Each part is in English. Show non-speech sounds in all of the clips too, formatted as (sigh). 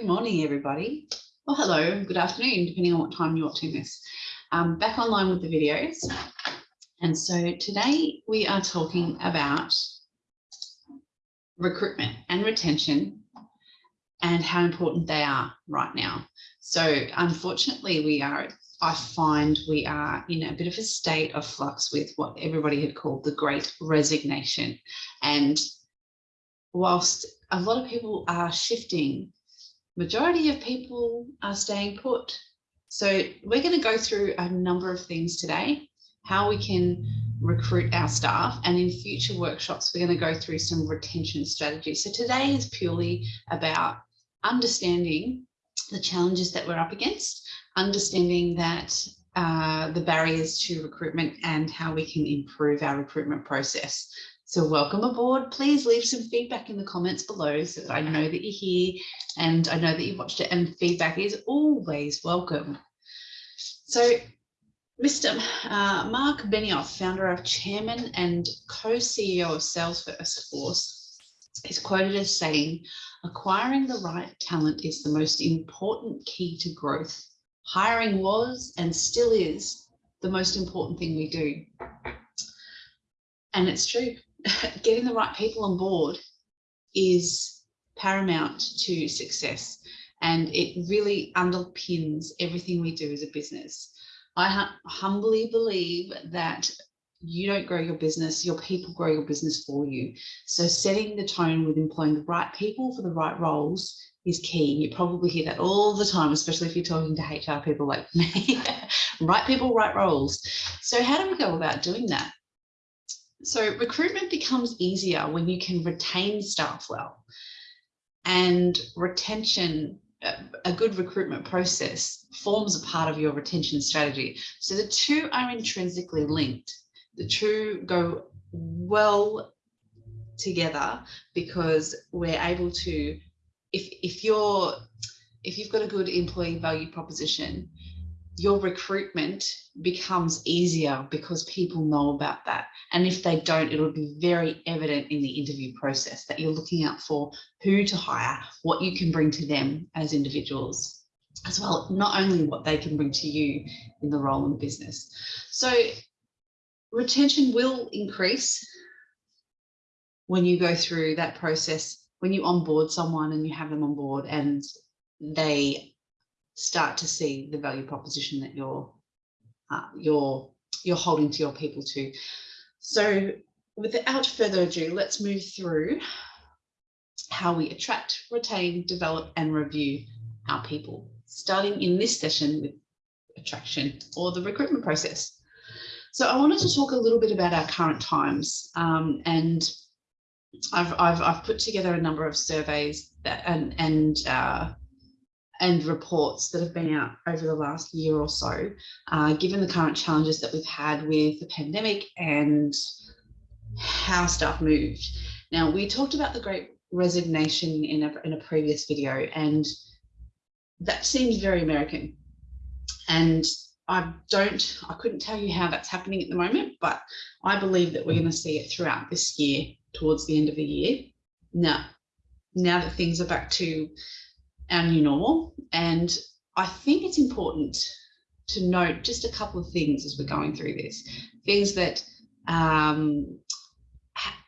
Good morning, everybody. Well, hello, good afternoon, depending on what time you're watching this. Um, back online with the videos. And so today we are talking about recruitment and retention and how important they are right now. So unfortunately, we are, I find we are in a bit of a state of flux with what everybody had called the great resignation. And whilst a lot of people are shifting, majority of people are staying put. So we're going to go through a number of things today, how we can recruit our staff and in future workshops, we're going to go through some retention strategies. So today is purely about understanding the challenges that we're up against, understanding that uh, the barriers to recruitment and how we can improve our recruitment process. So welcome aboard. Please leave some feedback in the comments below so that I know that you're here and I know that you've watched it and feedback is always welcome. So Mr. Uh, Mark Benioff, founder of chairman and co-CEO of Salesforce, is quoted as saying, acquiring the right talent is the most important key to growth. Hiring was and still is the most important thing we do. And it's true. (laughs) getting the right people on board is paramount to success and it really underpins everything we do as a business. I humbly believe that you don't grow your business, your people grow your business for you. So setting the tone with employing the right people for the right roles is key. You probably hear that all the time, especially if you're talking to HR people like (laughs) me. right people, right roles. So how do we go about doing that? So recruitment becomes easier when you can retain staff well and retention a good recruitment process forms a part of your retention strategy. So the two are intrinsically linked. The two go well together because we're able to, if, if you're, if you've got a good employee value proposition, your recruitment becomes easier because people know about that. And if they don't, it'll be very evident in the interview process that you're looking out for who to hire, what you can bring to them as individuals, as well, not only what they can bring to you in the role in business. So retention will increase when you go through that process, when you onboard someone and you have them on board and they start to see the value proposition that you're uh, you're you're holding to your people to. So without further ado, let's move through how we attract, retain, develop and review our people, starting in this session with attraction or the recruitment process. So I wanted to talk a little bit about our current times um, and I've, I've, I've, put together a number of surveys that, and, and uh, and reports that have been out over the last year or so, uh, given the current challenges that we've had with the pandemic and how stuff moved. Now, we talked about the great resignation in a, in a previous video, and that seems very American. And I don't, I couldn't tell you how that's happening at the moment, but I believe that we're going to see it throughout this year, towards the end of the year. Now, now that things are back to our new normal. And I think it's important to note just a couple of things as we're going through this, things that um,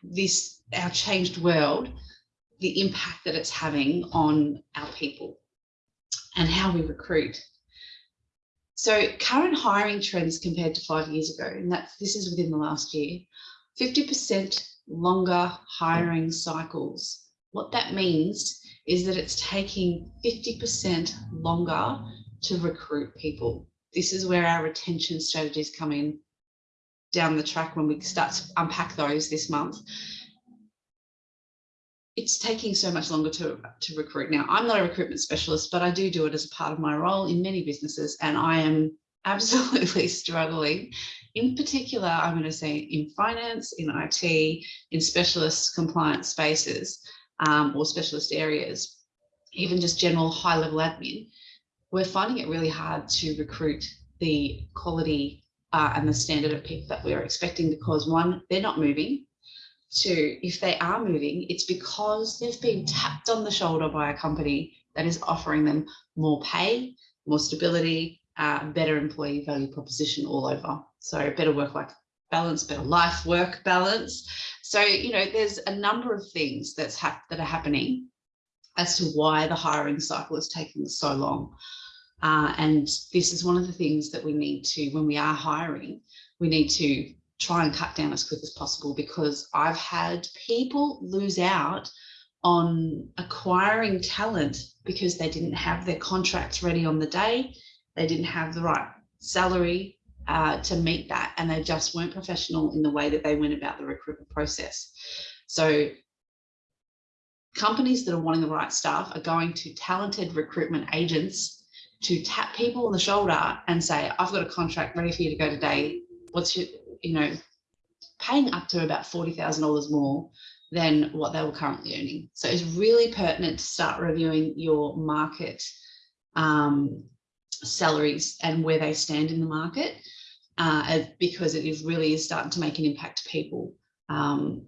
this, our changed world, the impact that it's having on our people and how we recruit. So current hiring trends compared to five years ago, and that this is within the last year, 50% longer hiring cycles. What that means is that it's taking 50% longer to recruit people. This is where our retention strategies come in down the track when we start to unpack those this month. It's taking so much longer to, to recruit. Now, I'm not a recruitment specialist, but I do do it as a part of my role in many businesses, and I am (laughs) absolutely struggling. In particular, I'm going to say in finance, in IT, in specialist compliance spaces, um, or specialist areas, even just general high level admin, we're finding it really hard to recruit the quality uh, and the standard of people that we're expecting because one, they're not moving. Two, if they are moving, it's because they've been tapped on the shoulder by a company that is offering them more pay, more stability, uh, better employee value proposition all over. So better work-life balance, better life work balance. So, you know, there's a number of things that's that are happening as to why the hiring cycle is taking so long. Uh, and this is one of the things that we need to, when we are hiring, we need to try and cut down as quick as possible because I've had people lose out on acquiring talent because they didn't have their contracts ready on the day. They didn't have the right salary uh, to meet that and they just weren't professional in the way that they went about the recruitment process. So companies that are wanting the right staff are going to talented recruitment agents to tap people on the shoulder and say, I've got a contract ready for you to go today. What's your, you know, paying up to about $40,000 more than what they were currently earning. So it's really pertinent to start reviewing your market um, salaries and where they stand in the market uh, because it is really is starting to make an impact to people. Um,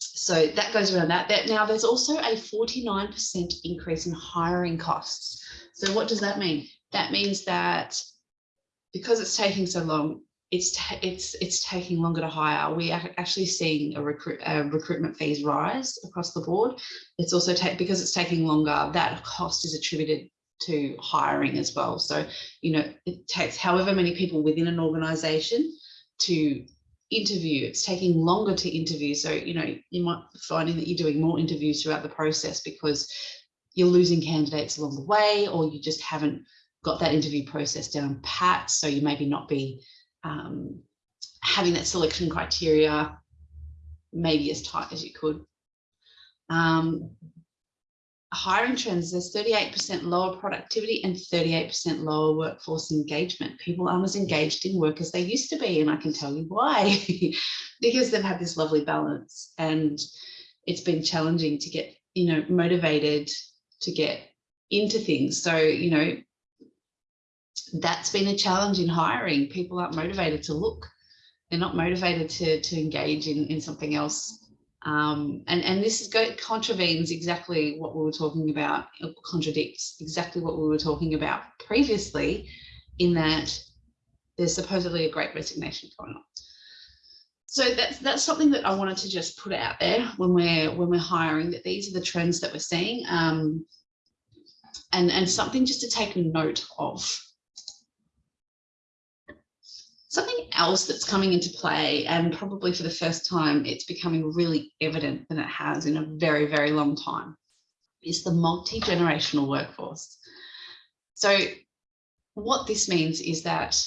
so that goes around that. that. Now there's also a 49% increase in hiring costs. So what does that mean? That means that because it's taking so long, it's it's it's taking longer to hire. We are actually seeing a recruit recruitment fees rise across the board. It's also take because it's taking longer. That cost is attributed to hiring as well. So you know it takes however many people within an organisation to interview. It's taking longer to interview. So you know you might be finding that you're doing more interviews throughout the process because you're losing candidates along the way, or you just haven't got that interview process down pat. So you maybe not be um, having that selection criteria maybe as tight as you could. Um, hiring trends, there's 38% lower productivity and 38% lower workforce engagement. People aren't as engaged in work as they used to be, and I can tell you why. (laughs) because they've had this lovely balance and it's been challenging to get, you know, motivated to get into things. So, you know, that's been a challenge in hiring. People aren't motivated to look. They're not motivated to, to engage in, in something else. Um, and, and this is go, contravenes exactly what we were talking about, contradicts exactly what we were talking about previously in that there's supposedly a great resignation going on. So that's that's something that I wanted to just put out there when we're when we're hiring that these are the trends that we're seeing um, and and something just to take note of Something else that's coming into play, and probably for the first time, it's becoming really evident than it has in a very, very long time, is the multi-generational workforce. So what this means is that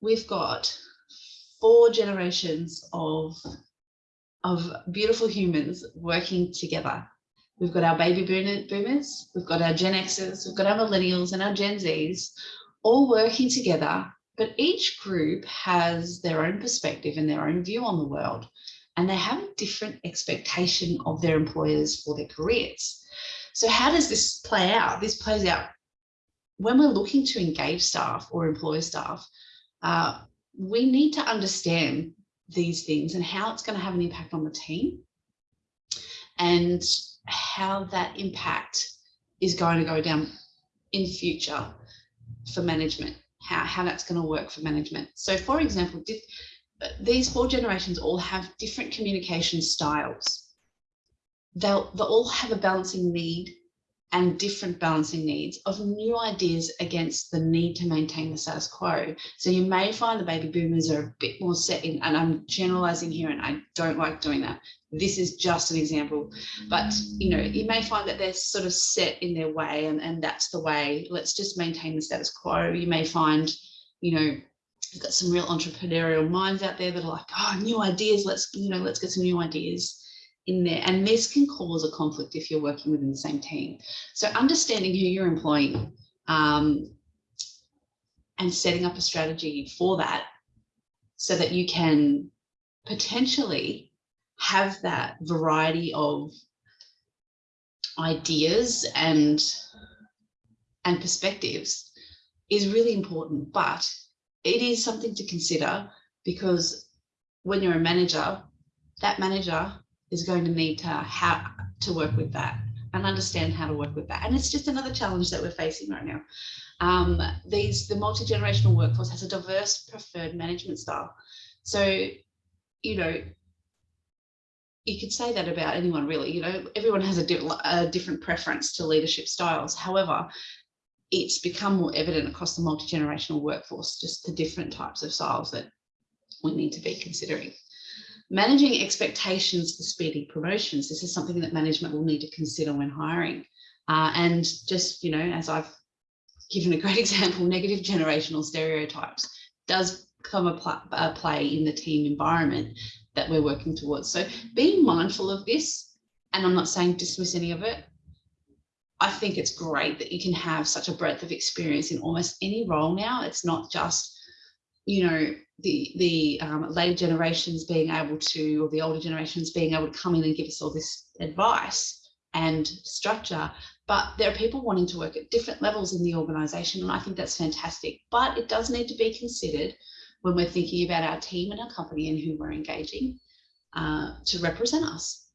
we've got four generations of, of beautiful humans working together. We've got our baby boomers, we've got our Gen Xers, we've got our millennials and our Gen Zs all working together but each group has their own perspective and their own view on the world, and they have a different expectation of their employers for their careers. So how does this play out? This plays out when we're looking to engage staff or employ staff, uh, we need to understand these things and how it's going to have an impact on the team and how that impact is going to go down in future for management how, how that's going to work for management. So for example, uh, these four generations all have different communication styles. They'll, they'll all have a balancing need and different balancing needs of new ideas against the need to maintain the status quo. So you may find the baby boomers are a bit more set in, and I'm generalizing here and I don't like doing that. This is just an example, but you know, you may find that they're sort of set in their way and, and that's the way, let's just maintain the status quo. You may find, you know, you've got some real entrepreneurial minds out there that are like, oh, new ideas, let's, you know, let's get some new ideas in there. And this can cause a conflict if you're working within the same team. So understanding who you're employing um, and setting up a strategy for that so that you can potentially have that variety of ideas and and perspectives is really important but it is something to consider because when you're a manager that manager is going to need to have to work with that and understand how to work with that. And it's just another challenge that we're facing right now. Um, these the multi-generational workforce has a diverse preferred management style. So, you know, you could say that about anyone really, you know, everyone has a, di a different preference to leadership styles. However, it's become more evident across the multi-generational workforce, just the different types of styles that we need to be considering. Managing expectations for speedy promotions. This is something that management will need to consider when hiring. Uh, and just, you know, as I've given a great (laughs) example, negative generational stereotypes does come a, a play in the team environment that we're working towards. So being mindful of this, and I'm not saying dismiss any of it, I think it's great that you can have such a breadth of experience in almost any role now. It's not just, you know, the the um, later generations being able to, or the older generations being able to come in and give us all this advice and structure, but there are people wanting to work at different levels in the organization. And I think that's fantastic, but it does need to be considered when we're thinking about our team and our company and who we're engaging uh, to represent us.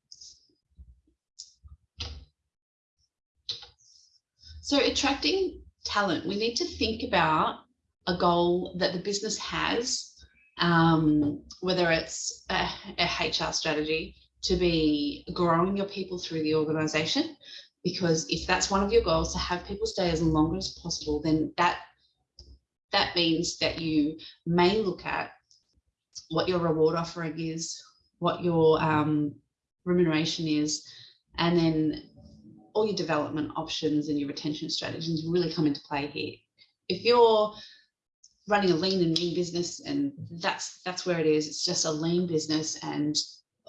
So attracting talent, we need to think about a goal that the business has, um, whether it's a, a HR strategy to be growing your people through the organization, because if that's one of your goals to have people stay as long as possible, then that that means that you may look at what your reward offering is, what your um, remuneration is, and then all your development options and your retention strategies really come into play here. If you're running a lean and mean business and that's that's where it is, it's just a lean business and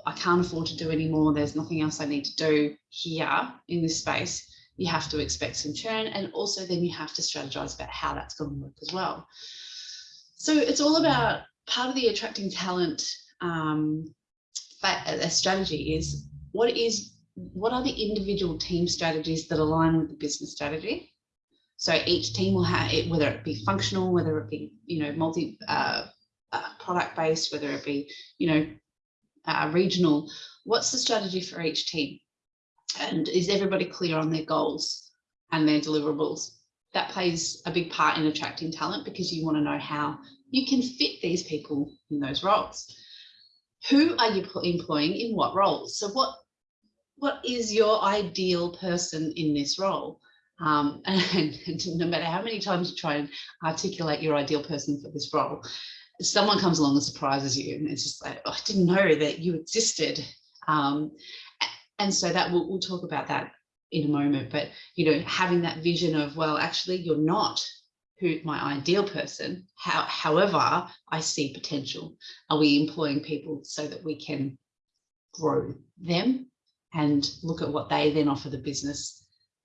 I can't afford to do any more, there's nothing else I need to do here in this space, you have to expect some churn and also then you have to strategize about how that's going to work as well. So it's all about part of the attracting talent um, a strategy is what is what are the individual team strategies that align with the business strategy? So each team will have it, whether it be functional, whether it be, you know, multi uh, uh, product based, whether it be, you know, uh, regional, what's the strategy for each team? And is everybody clear on their goals and their deliverables? That plays a big part in attracting talent because you want to know how you can fit these people in those roles. Who are you employing in what roles? So what what is your ideal person in this role? Um, and, (laughs) and, no matter how many times you try and articulate your ideal person for this role, someone comes along and surprises you and it's just like, oh, I didn't know that you existed. Um, and so that we'll, we'll talk about that in a moment, but you know, having that vision of, well, actually you're not who my ideal person, how, however, I see potential. Are we employing people so that we can grow them and look at what they then offer the business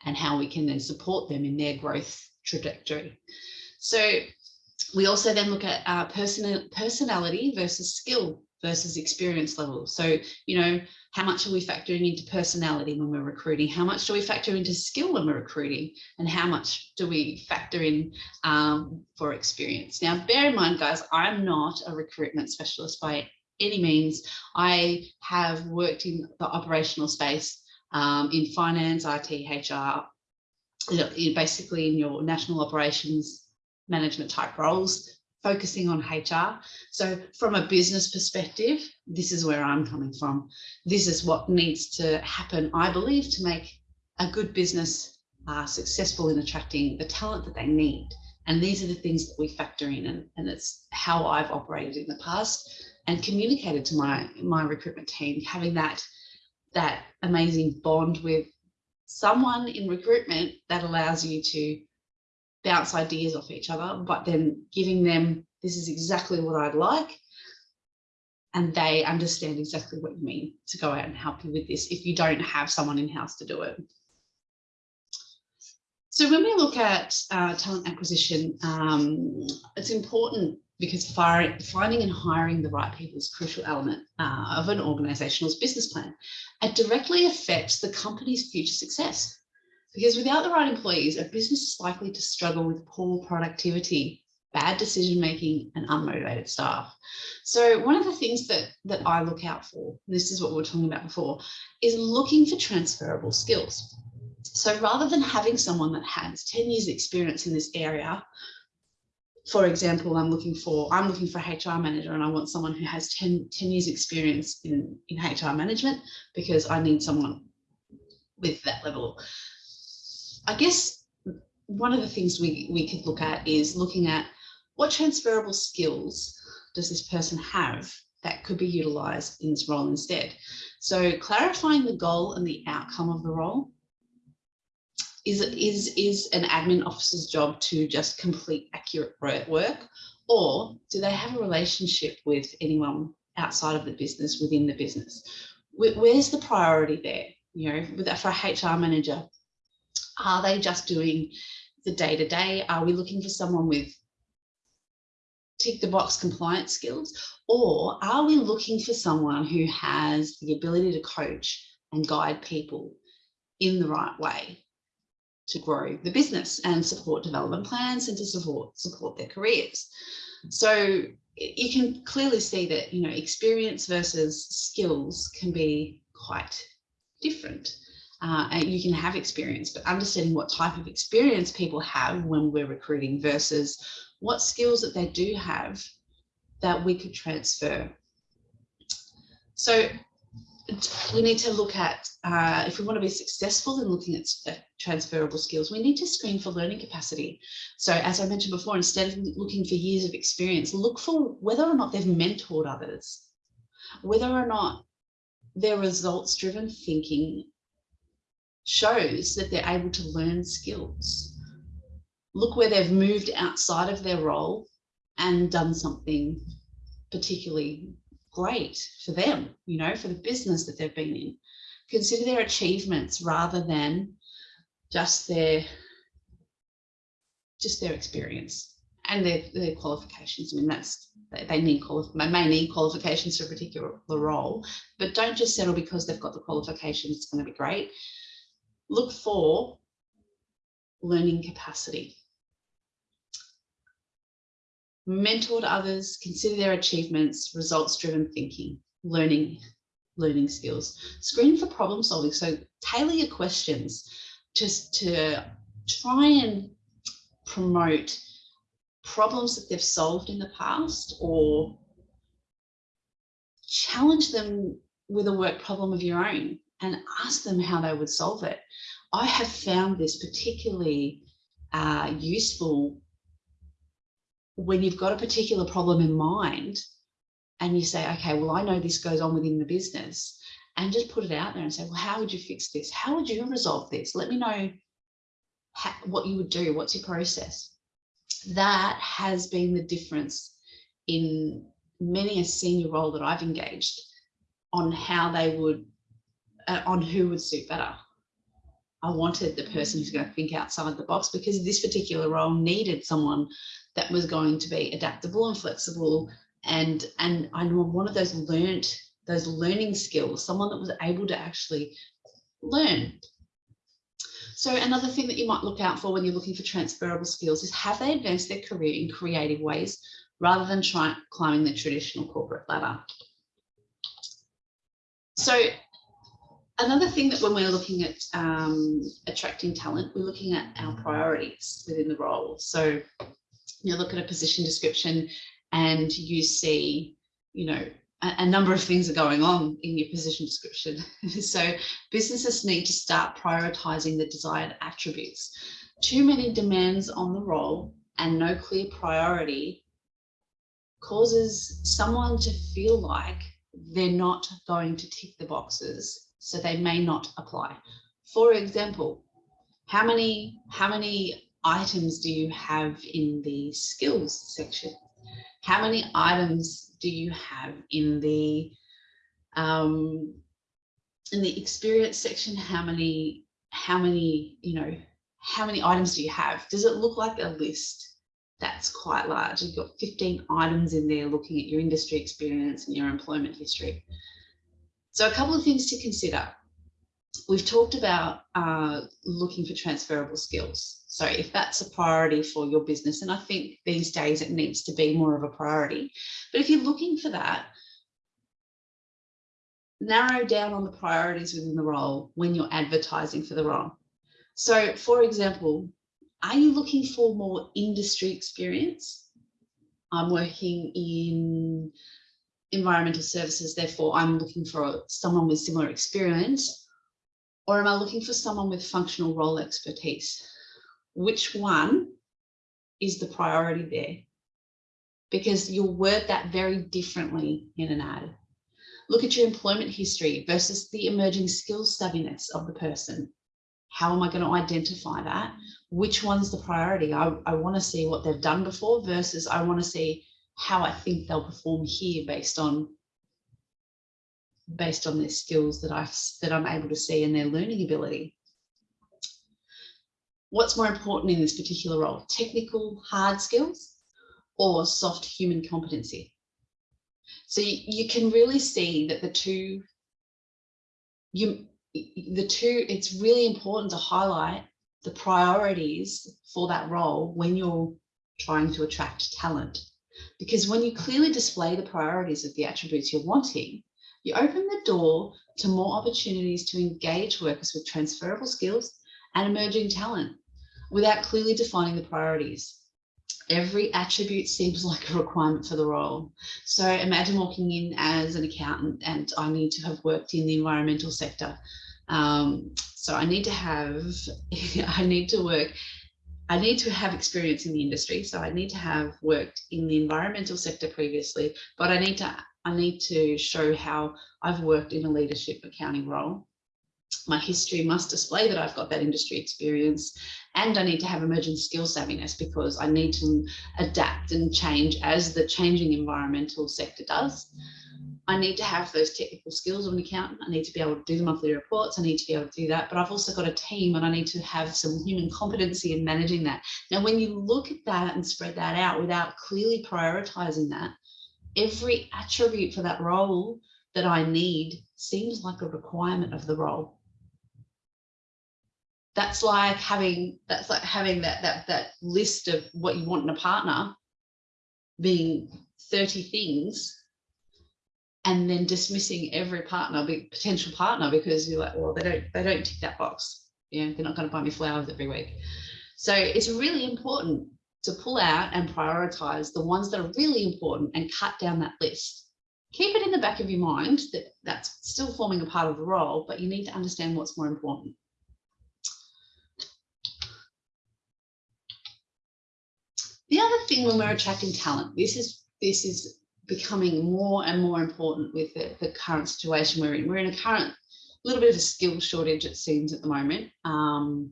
and how we can then support them in their growth trajectory. So we also then look at person personality versus skill versus experience level. So, you know, how much are we factoring into personality when we're recruiting? How much do we factor into skill when we're recruiting? And how much do we factor in um, for experience? Now, bear in mind, guys, I'm not a recruitment specialist by any means. I have worked in the operational space um, in finance, IT, HR, basically in your national operations management type roles, focusing on HR. So from a business perspective, this is where I'm coming from. This is what needs to happen, I believe, to make a good business uh, successful in attracting the talent that they need. And these are the things that we factor in and, and it's how I've operated in the past and communicated to my my recruitment team having that that amazing bond with someone in recruitment that allows you to bounce ideas off each other but then giving them this is exactly what I'd like and they understand exactly what you mean to go out and help you with this if you don't have someone in-house to do it. So when we look at uh, talent acquisition, um, it's important because finding and hiring the right people is a crucial element uh, of an organisation's business plan. It directly affects the company's future success because without the right employees, a business is likely to struggle with poor productivity, bad decision making and unmotivated staff. So one of the things that, that I look out for, this is what we were talking about before, is looking for transferable skills. So rather than having someone that has 10 years experience in this area, for example, I'm looking for I'm looking for a HR manager and I want someone who has 10, 10 years experience in, in HR management because I need someone with that level. I guess one of the things we, we could look at is looking at what transferable skills does this person have that could be utilized in this role instead. So clarifying the goal and the outcome of the role is, is, is an admin officer's job to just complete accurate work or do they have a relationship with anyone outside of the business within the business? Where's the priority there? You know, with for a HR manager, are they just doing the day to day? Are we looking for someone with tick the box compliance skills? Or are we looking for someone who has the ability to coach and guide people in the right way to grow the business and support development plans and to support support their careers? So you can clearly see that, you know, experience versus skills can be quite different. Uh, and you can have experience, but understanding what type of experience people have when we're recruiting versus what skills that they do have that we could transfer. So we need to look at, uh, if we want to be successful in looking at, transferable skills, we need to screen for learning capacity. So as I mentioned before, instead of looking for years of experience, look for whether or not they've mentored others, whether or not their results driven thinking shows that they're able to learn skills look where they've moved outside of their role and done something particularly great for them, you know, for the business that they've been in. Consider their achievements rather than just their just their experience and their, their qualifications. I mean, that's they need they may need qualifications for a particular role, but don't just settle because they've got the qualifications. It's going to be great. Look for learning capacity mentor others, consider their achievements, results-driven thinking, learning, learning skills. Screen for problem solving. So tailor your questions just to try and promote problems that they've solved in the past or challenge them with a work problem of your own and ask them how they would solve it. I have found this particularly uh, useful when you've got a particular problem in mind and you say, okay, well, I know this goes on within the business and just put it out there and say, well, how would you fix this? How would you resolve this? Let me know how, what you would do. What's your process? That has been the difference in many a senior role that I've engaged on how they would, uh, on who would suit better. I wanted the person who's going to think outside the box because this particular role needed someone that was going to be adaptable and flexible and and I of those learned those learning skills, someone that was able to actually learn. So another thing that you might look out for when you're looking for transferable skills is have they advanced their career in creative ways rather than trying climbing the traditional corporate ladder. So another thing that when we're looking at um, attracting talent, we're looking at our priorities within the role. So you look at a position description and you see, you know, a, a number of things are going on in your position description. (laughs) so businesses need to start prioritizing the desired attributes. Too many demands on the role and no clear priority causes someone to feel like they're not going to tick the boxes, so they may not apply. For example, how many how many items do you have in the skills section? How many items do you have in the um, in the experience section? How many how many you know how many items do you have? Does it look like a list that's quite large? You've got 15 items in there looking at your industry experience and your employment history. So a couple of things to consider we've talked about uh, looking for transferable skills. So if that's a priority for your business, and I think these days it needs to be more of a priority, but if you're looking for that, narrow down on the priorities within the role when you're advertising for the role. So for example, are you looking for more industry experience? I'm working in environmental services, therefore I'm looking for someone with similar experience, or am I looking for someone with functional role expertise? Which one is the priority there? Because you'll word that very differently in an ad. Look at your employment history versus the emerging skill savviness of the person. How am I going to identify that? Which one's the priority? I, I want to see what they've done before versus I want to see how I think they'll perform here based on based on their skills that I that I'm able to see and their learning ability. What's more important in this particular role? Technical hard skills or soft human competency? So you, you can really see that the two you the two it's really important to highlight the priorities for that role when you're trying to attract talent because when you clearly display the priorities of the attributes you're wanting, you open the door to more opportunities to engage workers with transferable skills and emerging talent without clearly defining the priorities. Every attribute seems (laughs) like a requirement for the role. So imagine walking in as an accountant and I need to have worked in the environmental sector. Um, so I need to have, (laughs) I need to work I need to have experience in the industry. So I need to have worked in the environmental sector previously, but I need to I need to show how I've worked in a leadership accounting role. My history must display that I've got that industry experience and I need to have emerging skill savviness because I need to adapt and change as the changing environmental sector does. I need to have those technical skills of an accountant. I need to be able to do the monthly reports. I need to be able to do that. But I've also got a team and I need to have some human competency in managing that. Now, when you look at that and spread that out without clearly prioritizing that, every attribute for that role that I need seems like a requirement of the role. That's like having that's like having that that that list of what you want in a partner being 30 things and then dismissing every partner, big potential partner, because you're like, well, they don't, they don't tick that box. You know, they're not going to buy me flowers every week. So it's really important to pull out and prioritize the ones that are really important and cut down that list. Keep it in the back of your mind that that's still forming a part of the role, but you need to understand what's more important. The other thing when we're attracting talent, this is this is becoming more and more important with the, the current situation we're in. We're in a current little bit of a skill shortage, it seems, at the moment, um,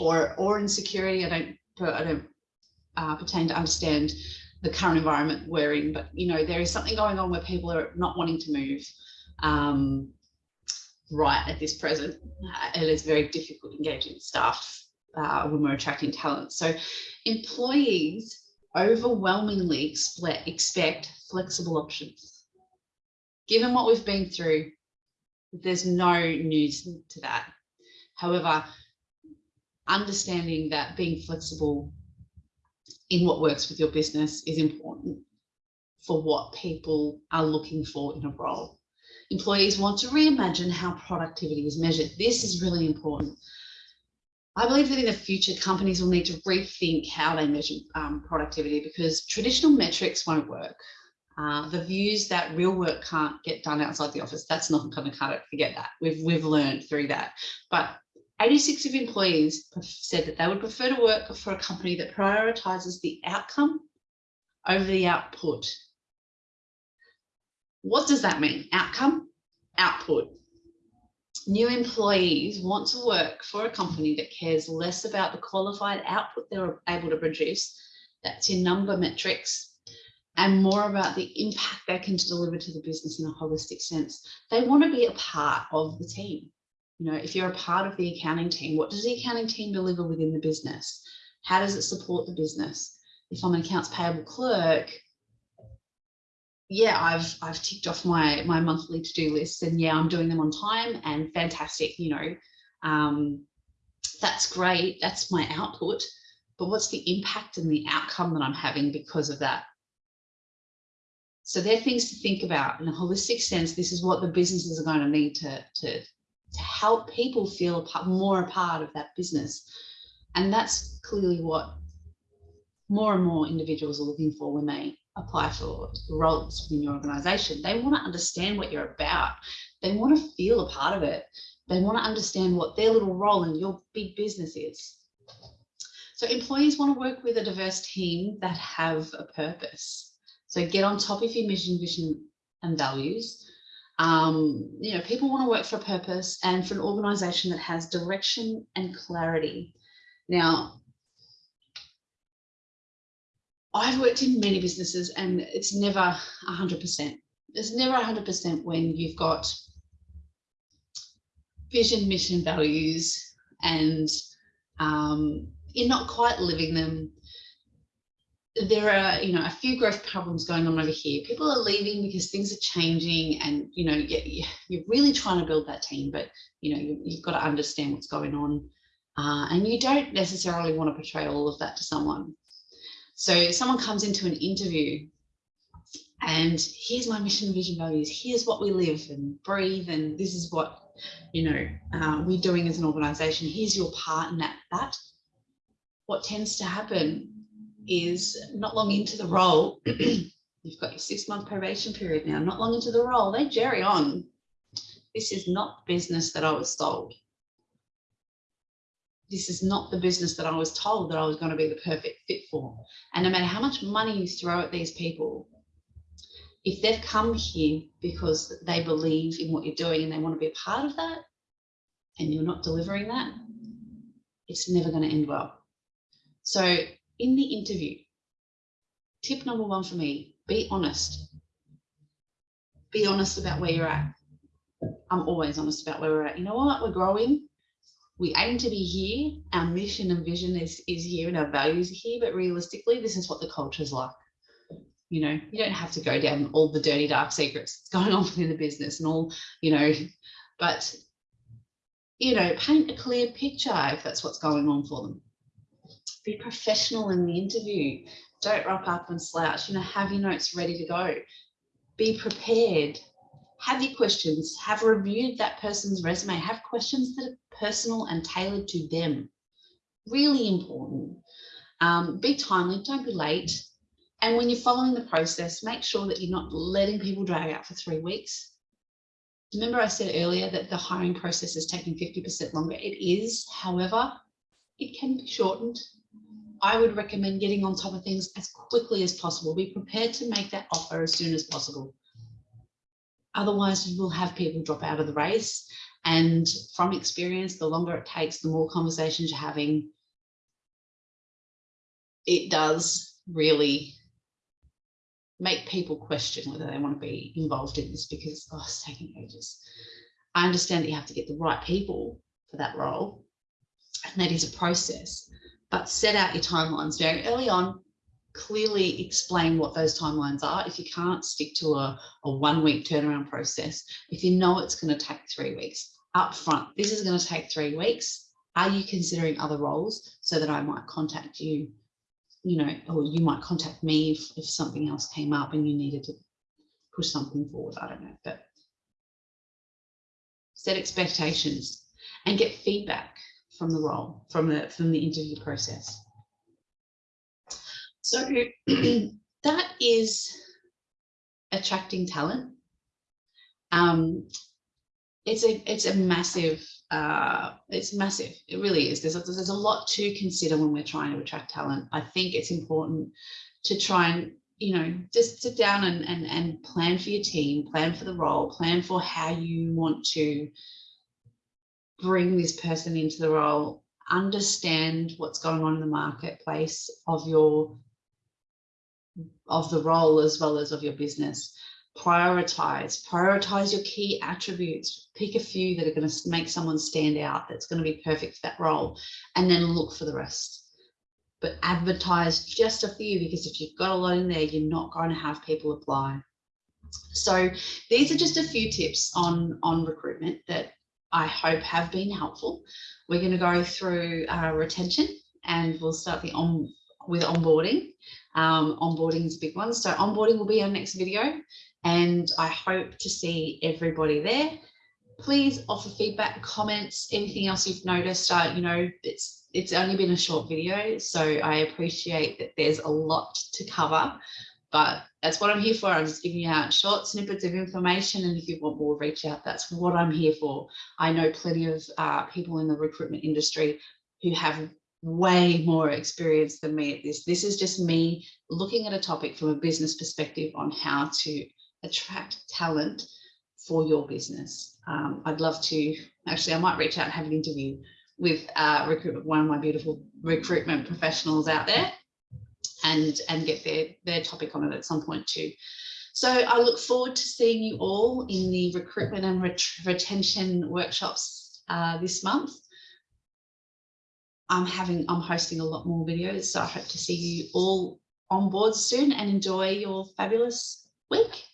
or or insecurity. I don't I don't uh, pertain to understand the current environment we're in, but you know there is something going on where people are not wanting to move. Um, right at this present, uh, it is very difficult engaging staff uh, when we're attracting talent. So employees overwhelmingly expect flexible options. Given what we've been through, there's no news to that. However, understanding that being flexible in what works with your business is important for what people are looking for in a role. Employees want to reimagine how productivity is measured. This is really important. I believe that in the future, companies will need to rethink how they measure um, productivity because traditional metrics won't work. Uh, the views that real work can't get done outside the office, that's not going to cut it. Forget that. We've, we've learned through that. But 86 of employees said that they would prefer to work for a company that prioritizes the outcome over the output. What does that mean? Outcome, output new employees want to work for a company that cares less about the qualified output they're able to produce, that's in number metrics, and more about the impact they can deliver to the business in a holistic sense. They want to be a part of the team. You know, if you're a part of the accounting team, what does the accounting team deliver within the business? How does it support the business? If I'm an accounts payable clerk, yeah, I've I've ticked off my my monthly to-do list and yeah, I'm doing them on time and fantastic, you know. Um, that's great. That's my output. But what's the impact and the outcome that I'm having because of that? So they're things to think about in a holistic sense. This is what the businesses are going to need to, to to help people feel more a part of that business. And that's clearly what more and more individuals are looking for when they apply for roles in your organization. They want to understand what you're about. They want to feel a part of it. They want to understand what their little role in your big business is. So employees want to work with a diverse team that have a purpose. So get on top of your mission, vision and values. Um, you know, people want to work for a purpose and for an organization that has direction and clarity. Now, I've worked in many businesses and it's never 100%. It's never 100% when you've got vision, mission, values, and um, you're not quite living them. There are, you know, a few growth problems going on over here. People are leaving because things are changing and, you know, you're really trying to build that team, but, you know, you've got to understand what's going on. Uh, and you don't necessarily want to portray all of that to someone. So someone comes into an interview and here's my mission, vision, values. Here's what we live and breathe. And this is what, you know, uh, we're doing as an organization. Here's your part in that. That what tends to happen is not long into the role, (clears throat) you've got your six month probation period now, not long into the role, they jerry on. This is not business that I was sold this is not the business that I was told that I was going to be the perfect fit for. And no matter how much money you throw at these people, if they've come here because they believe in what you're doing and they want to be a part of that, and you're not delivering that, it's never going to end well. So in the interview, tip number one for me, be honest. Be honest about where you're at. I'm always honest about where we're at. You know what? We're growing we aim to be here, our mission and vision is, is here and our values are here, but realistically, this is what the culture is like. You know, you don't have to go down all the dirty, dark secrets that's (laughs) going on within the business and all, you know, but, you know, paint a clear picture if that's what's going on for them. Be professional in the interview. Don't rock up and slouch, you know, have your notes ready to go. Be prepared have your questions, have reviewed that person's resume, have questions that are personal and tailored to them. Really important. Um, be timely, don't be late. And when you're following the process, make sure that you're not letting people drag out for three weeks. Remember I said earlier that the hiring process is taking 50% longer. It is, however, it can be shortened. I would recommend getting on top of things as quickly as possible. Be prepared to make that offer as soon as possible. Otherwise, you will have people drop out of the race. And from experience, the longer it takes, the more conversations you're having, it does really make people question whether they want to be involved in this because oh, it's taking ages. I understand that you have to get the right people for that role, and that is a process, but set out your timelines very early on clearly explain what those timelines are. If you can't stick to a, a one week turnaround process, if you know it's going to take three weeks up front, this is going to take three weeks. Are you considering other roles so that I might contact you, you know, or you might contact me if, if something else came up and you needed to push something forward. I don't know, but set expectations and get feedback from the role, from the, from the interview process. So (clears throat) that is attracting talent. Um, it's a it's a massive uh, it's massive. It really is. There's a, there's a lot to consider when we're trying to attract talent. I think it's important to try and you know just sit down and and and plan for your team, plan for the role, plan for how you want to bring this person into the role understand what's going on in the marketplace of your of the role as well as of your business. Prioritize, prioritize your key attributes. Pick a few that are going to make someone stand out that's going to be perfect for that role and then look for the rest. But advertise just a few because if you've got a lot in there, you're not going to have people apply. So these are just a few tips on, on recruitment that I hope have been helpful. We're going to go through uh, retention and we'll start the on with onboarding. Um, onboarding is a big one. So onboarding will be our next video and I hope to see everybody there. please offer feedback, comments, anything else you've noticed. Uh, you know, it's it's only been a short video, so I appreciate that there's a lot to cover, but that's what I'm here for. I'm just giving you out short snippets of information, and if you want more, reach out. That's what I'm here for. I know plenty of uh, people in the recruitment industry who have way more experience than me at this. This is just me looking at a topic from a business perspective on how to attract talent for your business. Um, I'd love to, actually, I might reach out and have an interview with uh, recruitment, one of my beautiful recruitment professionals out there and, and get their, their topic on it at some point too. So I look forward to seeing you all in the recruitment and ret retention workshops uh, this month. I'm having, I'm hosting a lot more videos, so I hope to see you all on board soon and enjoy your fabulous week.